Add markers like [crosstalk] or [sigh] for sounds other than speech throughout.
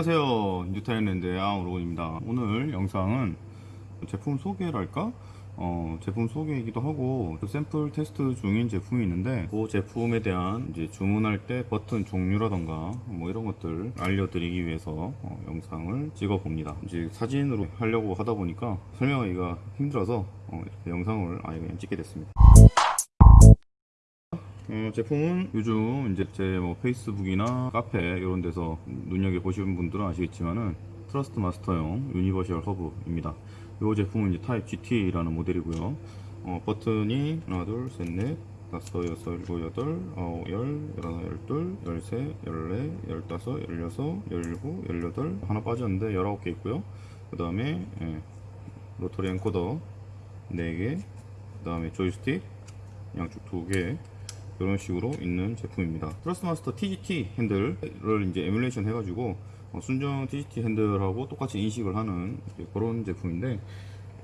안녕하세요. 뉴타일랜드의 아우로입니다. 오늘 영상은 제품 소개랄까? 어, 제품 소개이기도 하고 그 샘플 테스트 중인 제품이 있는데 그 제품에 대한 이제 주문할 때 버튼 종류라던가 뭐 이런 것들 알려드리기 위해서 어, 영상을 찍어 봅니다. 이제 사진으로 하려고 하다 보니까 설명하기가 힘들어서 어, 영상을 아예 그냥 찍게 됐습니다 어, 제품은 요즘 이제 제 뭐 페이스북이나 카페 이런 데서 눈여겨 보시는 분들은 아시겠지만은 Thrustmaster용 universal 허브입니다. 이 제품은 이제 타입 GT라는 모델이고요. 어, 버튼이 하나, 둘, 셋, 넷, 다섯, 여섯, 일곱, 여덟, 아홉, 열, 열하나, 열둘, 열세, 열네, 열다섯, 열여섯, 열일곱, 열여덟 하나 빠졌는데 열아홉 개 있고요. 그 다음에 예, rotary encoder 4개, 그 다음에 조이스틱 양쪽 2개 이런 식으로 있는 제품입니다. Thrustmaster T-GT 핸들을 이제 emulation 해가지고 어, 순정 T-GT 핸들하고 똑같이 인식을 하는 그런 제품인데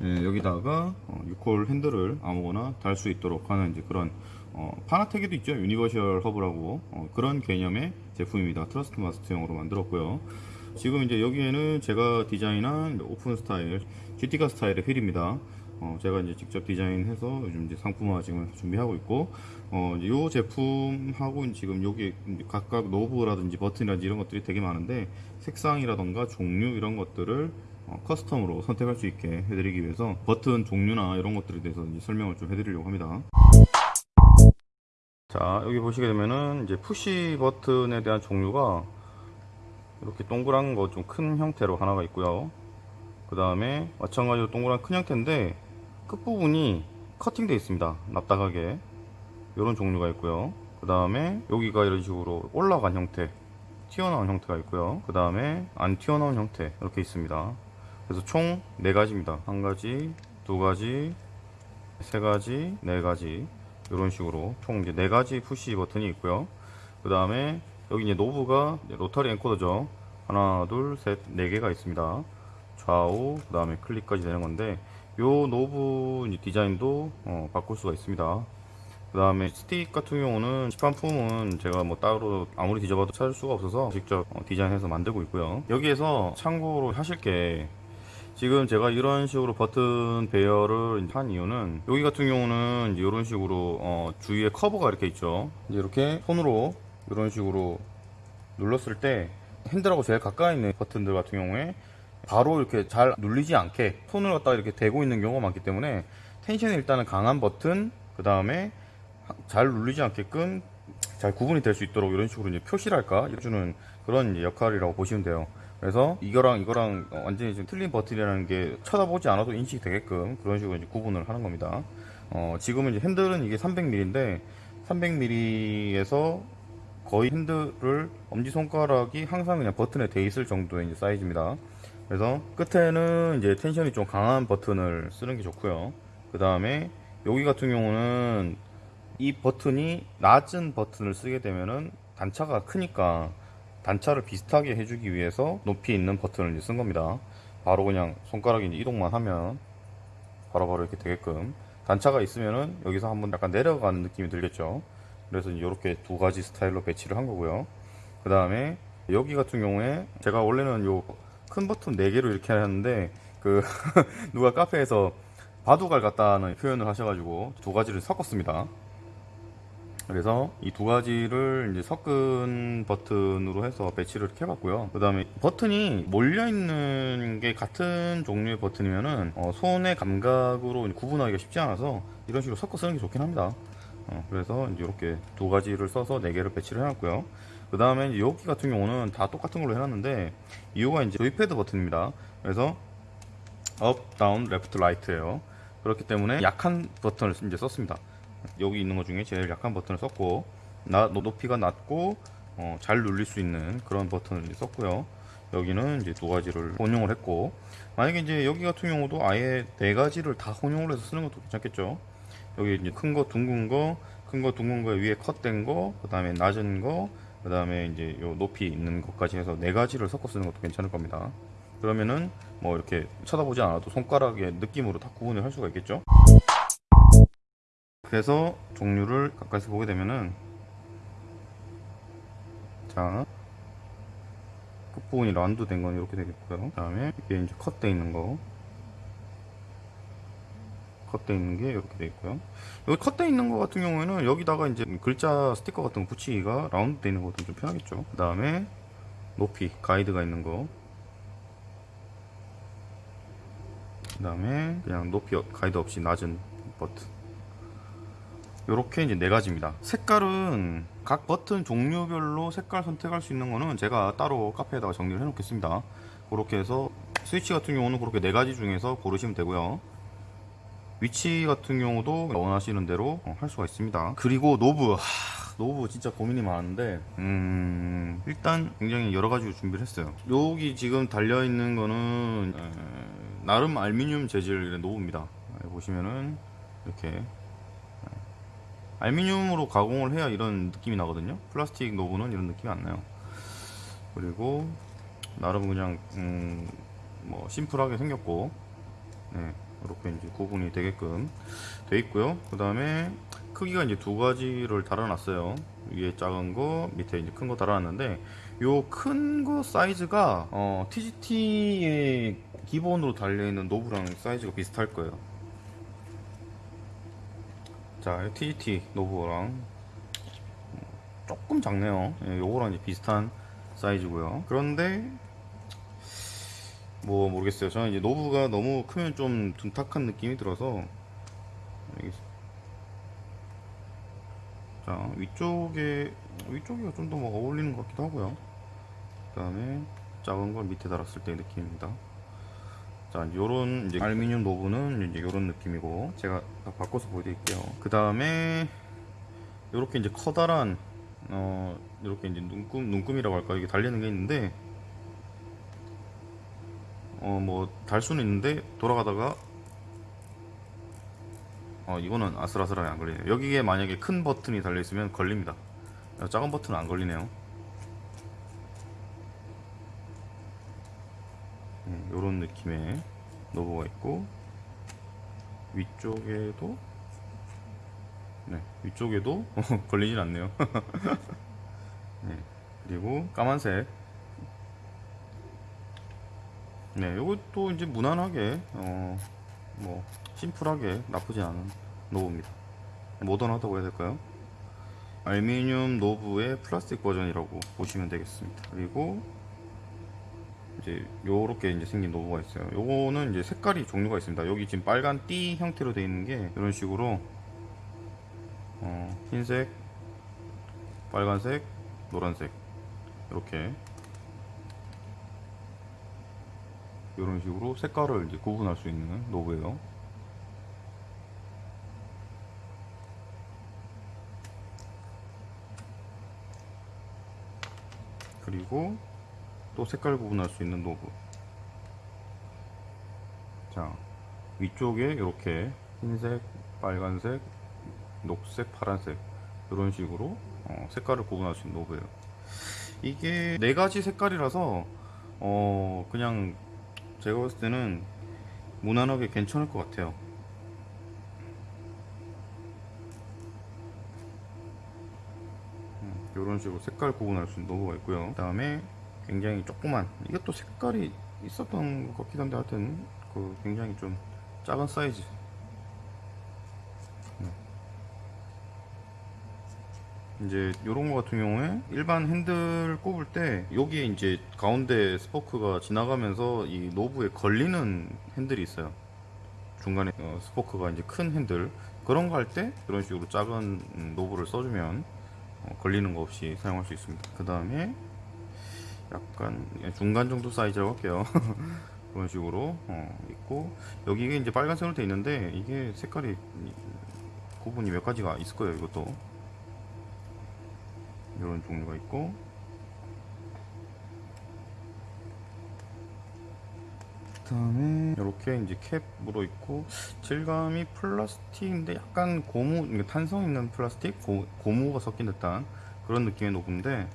예, 여기다가 어, 6홀 핸들을 아무거나 달 수 있도록 하는 이제 그런 어, Fanatec에도 있죠 universal 허브라고 어, 그런 개념의 제품입니다. Thrustmaster용으로 만들었고요. 지금 이제 여기에는 제가 디자인한 오픈 스타일 GT카 스타일의 휠입니다. 어, 제가 이제 직접 디자인해서 요즘 이제 상품화 지금 준비하고 있고, 어, 이제 요 제품하고 지금 여기 각각 knob라든지 버튼이라든지 이런 것들이 되게 많은데, 색상이라던가 종류 이런 것들을 어, custom으로 선택할 수 있게 해드리기 위해서 버튼 종류나 이런 것들에 대해서 이제 설명을 좀 해드리려고 합니다. 자, 여기 보시게 되면은 이제 push 버튼에 대한 종류가 이렇게 동그란 거 좀 큰 형태로 하나가 있고요. 그 다음에 마찬가지로 동그란 큰 형태인데 끝부분이 커팅되어 있습니다. 납작하게 이런 종류가 있고요. 그 다음에 여기가 이런 식으로 올라간 형태 튀어나온 형태가 있고요. 그 다음에 안 튀어나온 형태 이렇게 있습니다. 그래서 총 4가지입니다. 한 가지, 두 가지, 세 가지, 네 가지 이런 식으로 총 이제 네 가지 push 버튼이 있고요. 그 다음에 여기 이제 knob가 rotary encoder죠. 하나, 둘, 셋, 네 개가 있습니다. 좌우, 그 다음에 클릭까지 되는 건데 요 knob 디자인도 어, 바꿀 수가 있습니다. 그 다음에 스틱 같은 경우는 시판품은 제가 뭐 따로 아무리 뒤져봐도 찾을 수가 없어서 직접 어, 디자인해서 만들고 있고요. 여기에서 참고로 하실 게 지금 제가 이런 식으로 버튼 배열을 한 이유는 여기 같은 경우는 이런 식으로 어, 주위에 커버가 이렇게 있죠. 이렇게 손으로 이런 식으로 눌렀을 때 핸들하고 제일 가까이 있는 버튼들 같은 경우에 바로 이렇게 잘 눌리지 않게 손을 갖다가 이렇게 대고 있는 경우가 많기 때문에 텐션이 일단은 강한 버튼 그 다음에 잘 눌리지 않게끔 잘 구분이 될 수 있도록 이런 식으로 이제 표시랄까 해주는 그런 역할이라고 보시면 돼요. 그래서 이거랑 이거랑 완전히 좀 틀린 버튼이라는 게 쳐다보지 않아도 인식이 되게끔 그런 식으로 이제 구분을 하는 겁니다. 어, 지금은 이제 핸들은 이게 300mm인데 300mm에서 거의 핸들을 엄지손가락이 항상 그냥 버튼에 돼 있을 정도의 사이즈입니다. 그래서 끝에는 이제 텐션이 좀 강한 버튼을 쓰는 게 좋고요. 그 다음에 여기 같은 경우는 이 버튼이 낮은 버튼을 쓰게 되면은 단차가 크니까 단차를 비슷하게 해주기 위해서 높이 있는 버튼을 쓴 겁니다. 바로 그냥 손가락이 이동만 하면 바로바로 이렇게 되게끔 단차가 있으면은 여기서 한번 약간 내려가는 느낌이 들겠죠. 그래서 이렇게 두 가지 스타일로 배치를 한 거고요. 그 다음에 여기 같은 경우에 제가 원래는 요 큰 버튼 4개로 이렇게 하는데 그 [laughs] 누가 카페에서 바둑알 같다는 표현을 하셔가지고 두 가지를 섞었습니다. 그래서 이 두 가지를 이제 섞은 버튼으로 해서 배치를 이렇게 해봤고요. 그 다음에 버튼이 몰려있는 게 같은 종류의 버튼이면은 어, 손의 감각으로 구분하기가 쉽지 않아서 이런 식으로 섞어 쓰는 게 좋긴 합니다. 어, 그래서 이렇게 두 가지를 써서 네 개를 배치를 해놨고요. 그 다음에 여기 같은 경우는 다 똑같은 걸로 해놨는데 이유가 이제 joypad 버튼입니다. 그래서 up, down, left, right예요. 그렇기 때문에 약한 버튼을 이제 썼습니다. 여기 있는 것 중에 제일 약한 버튼을 썼고 나, 높이가 낮고 어, 잘 눌릴 수 있는 그런 버튼을 썼고요. 여기는 이제 두 가지를 혼용을 했고 만약에 이제 여기 같은 경우도 아예 네 가지를 다 혼용을 해서 쓰는 것도 괜찮겠죠. 여기 이제 큰 거, 둥근 거, 큰 거, 둥근 거 위에 컷된 거, 그 다음에 낮은 거, 그 다음에 이제 요 높이 있는 것까지 해서 네 가지를 섞어 쓰는 것도 괜찮을 겁니다. 그러면은 뭐 이렇게 쳐다보지 않아도 손가락의 느낌으로 다 구분을 할 수가 있겠죠. 그래서 종류를 가까이서 보게 되면은 자 끝부분이 라운드 된건 이렇게 되겠고요. 그 다음에 이게 이제 컷돼 있는 거. 컷돼 있는 게 이렇게 돼 있고요. 여기 컷돼 있는 거 같은 경우에는 여기다가 이제 글자 스티커 같은 거 붙이기가 라운드 돼 있는 것도 좀 편하겠죠. 그 다음에 높이 가이드가 있는 거. 그 다음에 그냥 높이 가이드 없이 낮은 버튼. 요렇게 이제 네 가지입니다. 색깔은 각 버튼 종류별로 색깔 선택할 수 있는 거는 제가 따로 카페에다가 정리를 해 놓겠습니다. 그렇게 해서 스위치 같은 경우는 그렇게 네 가지 중에서 고르시면 되고요. 위치 같은 경우도 원하시는 대로 어, 할 수가 있습니다. 그리고 knob. 하, knob 진짜 고민이 많은데 음, 일단 굉장히 여러 가지 준비를 했어요. 여기 지금 달려 있는 거는 에, 나름 알루미늄 재질의 knob입니다. 에, 보시면은 이렇게 알루미늄으로 가공을 해야 이런 느낌이 나거든요. 플라스틱 knob는 이런 느낌이 안 나요. 그리고 나름 그냥 음, 뭐 심플하게 생겼고, 네, 이렇게 이제 구분이 되게끔 돼 있고요. 그 다음에 크기가 이제 두 가지를 달아놨어요. 위에 작은 거, 밑에 이제 큰 거 달아놨는데, 요 큰 거 사이즈가 어, TGT의 기본으로 달려 있는 노브랑 사이즈가 비슷할 거예요. 자, TGT 노브랑 조금 작네요. 예, 요거랑 이제 비슷한 사이즈고요. 그런데 뭐 모르겠어요. 저는 이제 knob가 너무 크면 좀 둔탁한 느낌이 들어서 자 위쪽에 위쪽이 좀더뭐 어울리는 것 같기도 하고요. 그 다음에 작은 걸 밑에 달았을 때 느낌입니다. 자, 요런 이제 알루미늄 knob는 이제 요런 느낌이고 제가 다 바꿔서 보여드릴게요. 그 다음에 요렇게 이제 커다란 어 요렇게 이제 눈금 눈금이라고 할까 이게 달리는 게 있는데 어 뭐 달 수는 있는데 돌아가다가 어 이거는 아슬아슬하게 안 걸리네요. 여기에 만약에 큰 버튼이 달려 있으면 걸립니다. 작은 버튼은 안 걸리네요. 이런 느낌의 knob가 있고 위쪽에도 네 위쪽에도 [laughs] 걸리진 않네요 [laughs] 네, 그리고 까만색 네 이것도 이제 무난하게 어, 뭐 심플하게 나쁘지 않은 노브입니다 모던하다고 해야 될까요 알루미늄 노브의 플라스틱 버전이라고 보시면 되겠습니다 그리고 이제 요렇게 이제 생긴 knob가 있어요. 요거는 이제 색깔이 종류가 있습니다. 여기 지금 빨간 띠 형태로 되어 있는 게 이런 식으로 어, 흰색, 빨간색, 노란색 이렇게 이런 식으로 색깔을 이제 구분할 수 있는 knob예요. 그리고 또 색깔 구분할 수 있는 노브 자 위쪽에 이렇게 흰색 빨간색 녹색 파란색 이런 식으로 어, 색깔을 구분할 수 있는 노브예요 이게 네 가지 색깔이라서 어 그냥 제가 봤을 때는 무난하게 괜찮을 것 같아요. 이런 식으로 색깔 구분할 수 있는 knob가 있고요. 그 다음에 굉장히 조그만 이것도 색깔이 있었던 것 같기도 한데 하여튼 그 굉장히 좀 작은 사이즈. 네. 이제 요런 거 같은 경우에 일반 핸들 꼽을 때 여기에 이제 가운데 스포크가 지나가면서 이 knob에 걸리는 핸들이 있어요. 중간에 어, 스포크가 이제 큰 핸들. 그런 거 할때 이런 식으로 작은 음, 노브를 써주면 어, 걸리는 거 없이 사용할 수 있습니다. 그 다음에 약간 중간 정도 사이즈라고 할게요. [laughs] 그런 식으로 어, 있고. 여기에 이제 빨간색으로 되어 있는데 이게 색깔이 구분이 몇 가지가 있을 거예요 이것도 이런 종류가 있고. 그 다음에 이렇게 이제 캡으로 있고 질감이 플라스틱인데 약간 고무 탄성 있는 플라스틱? 고, 고무가 섞인 듯한 그런 느낌의 knob인데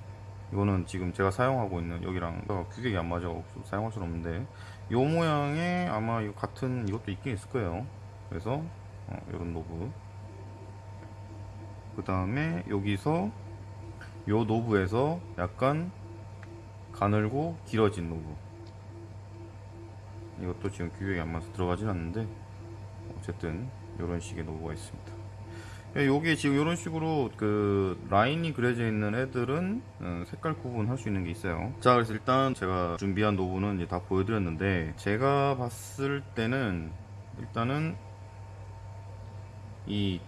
이거는 지금 제가 사용하고 있는 여기랑 규격이 안 맞아 사용할 수는 없는데 이 모양의 아마 이 같은 이것도 있긴 있을 거예요. 그래서 어, 이런 knob. 그 다음에 여기서 이 knob에서 약간 가늘고 길어진 knob. 이것도 지금 규격이 안 맞아서 들어가진 않는데 어쨌든 이런 식의 knob가 있습니다. 요게 지금 이런 식으로 그 라인이 그려져 있는 애들은 어, 색깔 구분할 수 있는 게 있어요. 자 그래서 일단 제가 준비한 knob는 이제 다 보여드렸는데 제가 봤을 때는 일단은 이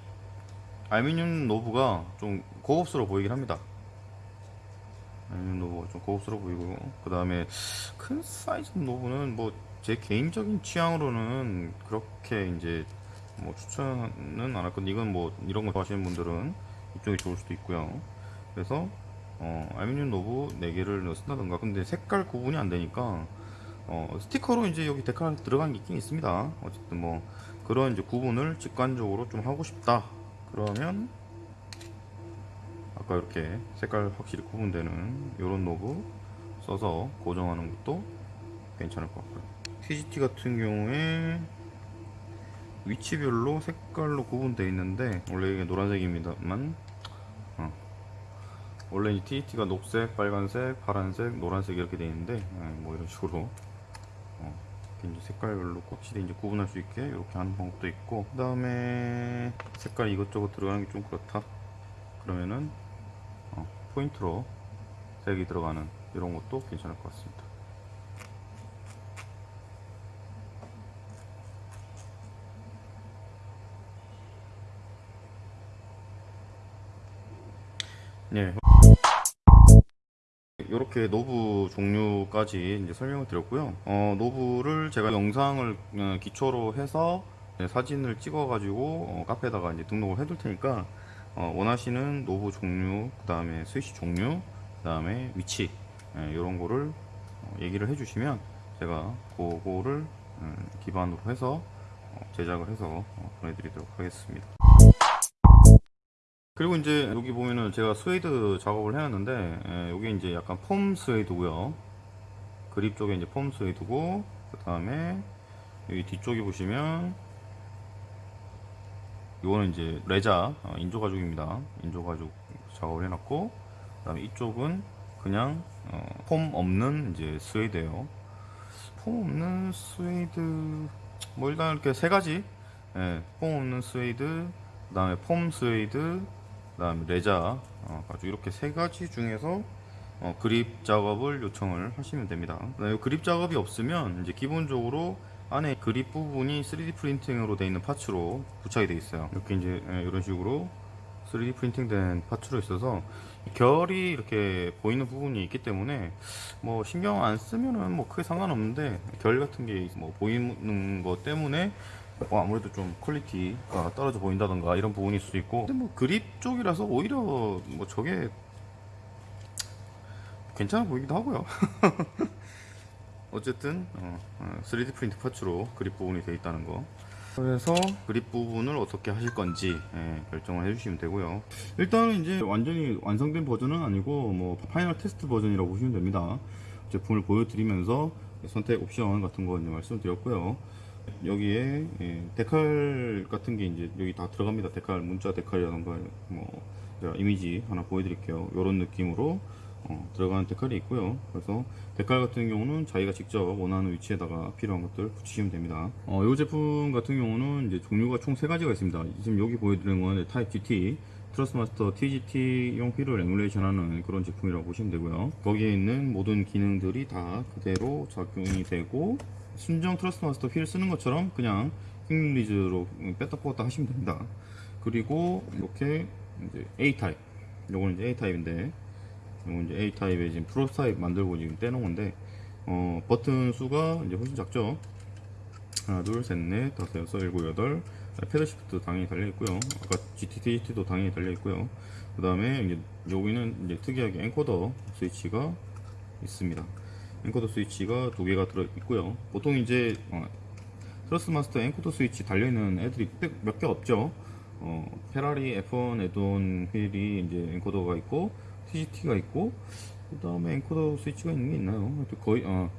알루미늄 knob가 좀 고급스러워 보이긴 합니다 알루미늄 knob가 좀 고급스러워 보이고. 그 다음에 큰 사이즈 knob는 뭐 제 개인적인 취향으로는 그렇게 이제 뭐 추천은 안 할 건데 이건 뭐 이런 거 좋아하시는 분들은 이쪽이 좋을 수도 있고요. 그래서 어, 알루미늄 knob 4개를 쓴다던가. 근데 색깔 구분이 안 되니까 어, 스티커로 이제 여기 decal 들어간 게 있긴 있습니다. 어쨌든 뭐 그런 이제 구분을 직관적으로 좀 하고 싶다. 그러면 아까 이렇게 색깔 확실히 구분되는 이런 노브 써서 고정하는 것도 괜찮을 것 같고요. TGT 같은 경우에 위치별로 색깔로 구분되어 있는데 원래 이게 노란색입니다만 어. 원래 이 TT가 녹색, 빨간색, 파란색, 노란색 이렇게 되어 있는데 예, 뭐 이런 식으로 어, 이제 색깔별로 확실히 이제 구분할 수 있게 이렇게 하는 방법도 있고 그 다음에 색깔 이것저것 들어가는 게 좀 그렇다. 그러면은 어, 포인트로 색이 들어가는 이런 것도 괜찮을 것 같습니다 네. 이렇게 knob 종류까지 이제 설명을 드렸고요. 어, knob를 제가 영상을 어, 기초로 해서 네, 사진을 찍어 가지고 어, 카페에다가 이제 등록을 해 둘 테니까 어, 원하시는 knob 종류, 그 다음에 스위치 종류, 그 다음에 위치 예, 이런 거를 어, 얘기를 해주시면 제가 그거를 음, 기반으로 해서 어, 제작을 해서 어, 보내드리도록 하겠습니다. 그리고 이제 여기 보면은 제가 스웨이드 작업을 해놨는데 예, 여기 이제 약간 foam 스웨이드고요 그립 쪽에 이제 foam 스웨이드고 그 다음에 여기 뒤쪽에 보시면 이거는 이제 레자 어, 인조 가죽입니다. 인조 가죽 작업을 해놨고 그 다음에 이쪽은 그냥 어, foam 없는 이제 스웨이드예요. foam 없는 스웨이드 뭐 일단 이렇게 세 가지. 예, foam 없는 스웨이드 그 다음에 foam 스웨이드 그 다음에 레자 어, 아주 이렇게 세 가지 중에서 어, 그립 작업을 요청을 하시면 됩니다. 그다음에 그립 작업이 없으면 이제 기본적으로 안에 그립 부분이 3D 프린팅으로 되어 있는 파츠로 부착이 되어 있어요. 이렇게 이제 예, 이런 식으로 3D 프린팅 된 파츠로 있어서 결이 이렇게 보이는 부분이 있기 때문에 뭐 신경 안 쓰면은 뭐 크게 상관없는데 결 같은 게 뭐 보이는 것 때문에 뭐 아무래도 좀 quality가 떨어져 보인다던가 이런 부분일 수도 있고. 근데 뭐 그립 쪽이라서 오히려 뭐 저게 괜찮아 보이기도 하고요 [laughs] 어쨌든 어, 어, 3D 프린트 parts로 그립 부분이 되어 있다는 거. 그래서 그립 부분을 어떻게 하실 건지 예, 결정을 해주시면 되고요. 일단은 이제 완전히 완성된 버전은 아니고 뭐 final 테스트 버전이라고 보시면 됩니다. 제품을 보여드리면서 선택 옵션 같은 거 이제 말씀드렸고요. 여기에 예, decal 같은 게 이제 여기 다 들어갑니다. 데칼 문자 데칼이라던가 뭐 이미지 하나 보여드릴게요. 이런 느낌으로 어, 들어가는 데칼이 있고요. 그래서 decal 같은 경우는 자기가 직접 원하는 위치에다가 필요한 것들 붙이시면 됩니다. 어, 이 제품 같은 경우는 이제 종류가 총 세 가지가 있습니다. 지금 여기 보여드리는 건 타입 GT Thrustmaster TGT용 휠을 에뮬레이션 하는 그런 제품이라고 보시면 되고요. 거기에 있는 모든 기능들이 다 그대로 적용이 되고 순정 Thrustmaster 휠 쓰는 것처럼 그냥 quick release로 뺐다 뽑았다 하시면 됩니다. 그리고 이렇게 이제 A타입 요거는 이제 A타입인데 이건 이제 A타입에 지금 프로타입 만들고 지금 떼놓은 건데 어, 버튼 수가 이제 훨씬 작죠? 하나 둘 셋 넷 다섯 여섯 일곱 여덟. paddle shift 당연히 달려 있고요. 아까 GTT도 당연히 달려 있고요. 그 다음에 이제 여기는 이제 특이하게 encoder 스위치가 있습니다. encoder 스위치가 두 개가 들어 있고요. 보통 이제 어, Thrustmaster encoder 스위치 달려 있는 애들이 몇 개 없죠? 어, 페라리 F1 add-on 휠이 이제 encoder가 있고 TGT가 있고 그 다음에 encoder 스위치가 있는 게 있나요? 하여튼 거의 어,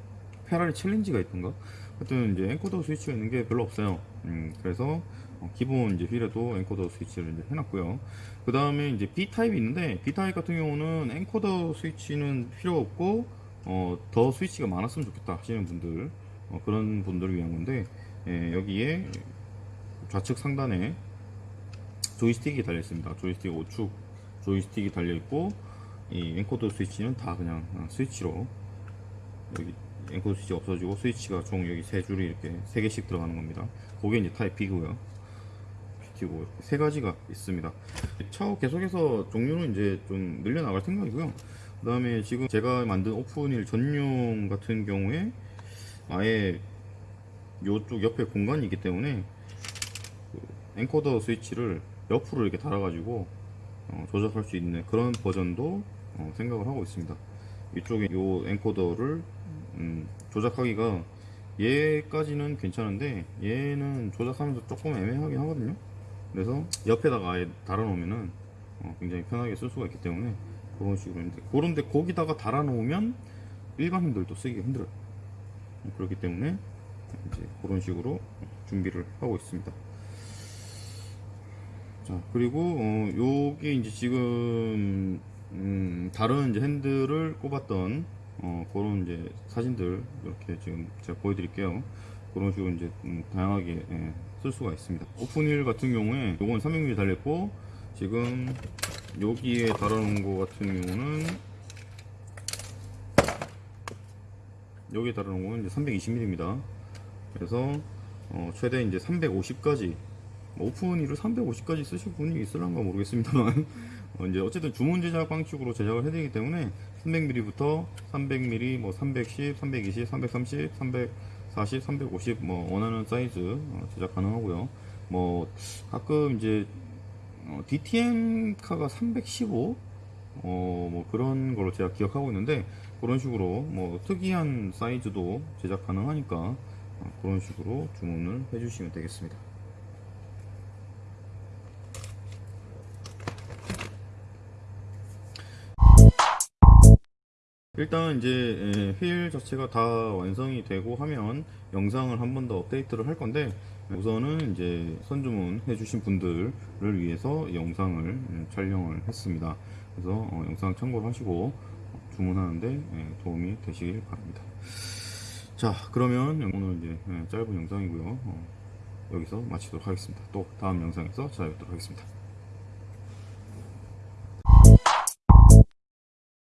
페라리 챌린지가 있던가 하여튼 이제 encoder 스위치가 있는 게 별로 없어요 음, 그래서 어, 기본 이제 휠에도 encoder 스위치를 이제 해놨고요 그 다음에 이제 B 타입이 있는데 B 타입 같은 경우는 encoder 스위치는 필요 없고 어, 더 스위치가 많았으면 좋겠다 하시는 분들 어, 그런 분들을 위한 건데 예, 여기에 좌측 상단에 조이스틱이 달려 있습니다. 조이스틱 5축 조이스틱이 달려 있고 이 encoder 스위치는 다 그냥 어, 스위치로 여기 encoder 스위치 없어지고 스위치가 총 여기 세 줄이 이렇게 세 개씩 들어가는 겁니다. 그게 이제 타입 B고요. GT고 이렇게 세 가지가 있습니다. 차후 계속해서 종류는 이제 좀 늘려나갈 생각이고요. 그 다음에 지금 제가 만든 오픈일 전용 같은 경우에 아예 요쪽 옆에 공간이 있기 때문에 그 엔코더 스위치를 옆으로 이렇게 달아가지고 어, 조작할 수 있는 그런 버전도 어, 생각을 하고 있습니다. 이쪽에 요 엔코더를 음, 조작하기가 얘까지는 괜찮은데 얘는 조작하면서 조금 애매하긴 하거든요. 그래서 옆에다가 아예 달아놓으면은 어, 굉장히 편하게 쓸 수가 있기 때문에 그런 식으로 했는데 그런데 거기다가 달아놓으면 일반인들도 쓰기가 힘들어요. 그렇기 때문에 이제 그런 식으로 준비를 하고 있습니다. 자 그리고 어, 요게 이제 지금 음, 다른 이제 핸들을 꼽았던 어, 그런 이제 사진들 이렇게 지금 제가 보여드릴게요. 그런 식으로 이제 음, 다양하게 예, 쓸 수가 있습니다. 오픈힐 같은 경우에 요건 300mm 달렸고 지금 여기에 달아놓은 거 같은 경우는 여기에 달아놓은 거는 이제 320mm입니다. 그래서 어, 최대 이제 350까지 오픈힐을 350까지 쓰실 분이 있을란가 모르겠습니다만 [laughs] 어, 이제 어쨌든 주문 제작 방식으로 제작을 해드리기 때문에 300mm부터 300mm, 뭐 310, 320, 330, 340, 350 뭐 원하는 사이즈 어, 제작 가능하고요. 뭐 가끔 이제 어, DTM 카가 315 어, 뭐 그런 걸로 제가 기억하고 있는데 그런 식으로 뭐 특이한 사이즈도 제작 가능하니까 어, 그런 식으로 주문을 해주시면 되겠습니다. 일단 이제 예, 휠 자체가 다 완성이 되고 하면 영상을 한 번 더 업데이트를 할 건데 우선은 이제 선주문 해주신 분들을 위해서 영상을 음, 촬영을 했습니다. 그래서 어, 영상 참고를 하시고 주문하는데 예, 도움이 되시길 바랍니다. 자 그러면 오늘 이제 예, 짧은 영상이고요. 어, 여기서 마치도록 하겠습니다. 또 다음 영상에서 찾아뵙도록 하겠습니다.